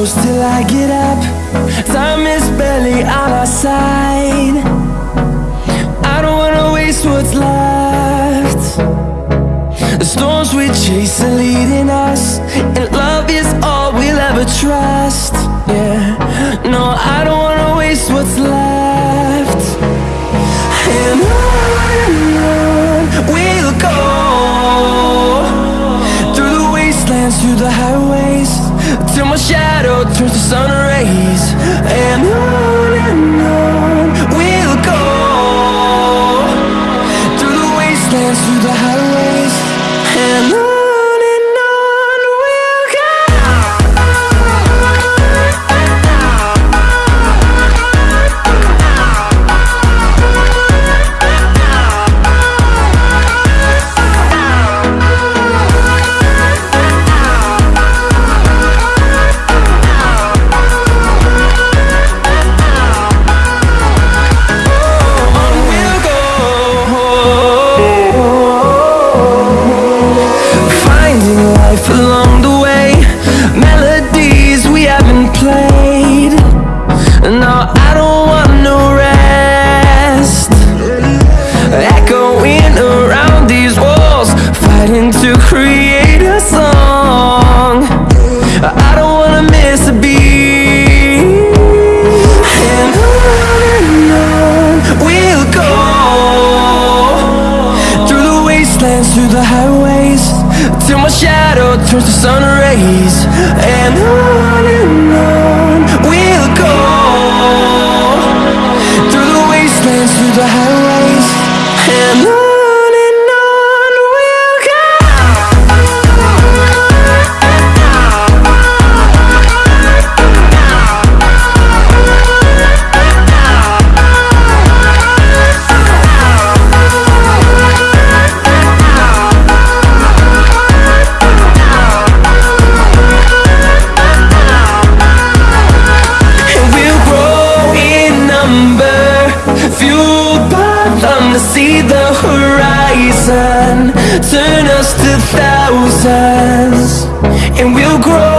close till I get up. Time is barely on our side. I don't wanna waste what's left. The storms we chase are leading us And love is all we'll ever trust shadow turns to sun rays And on through the highways Till my shadow turns to sun rays And on and on we'll go. Through the wastelands, through the highways And on Turn us to thousands And we'll grow